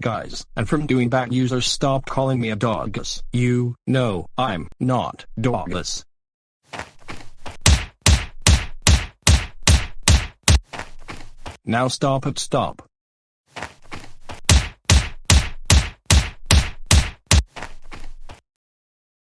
guys. And from doing that users stop calling me a dogus. You know I'm not dogus. Now stop it stop.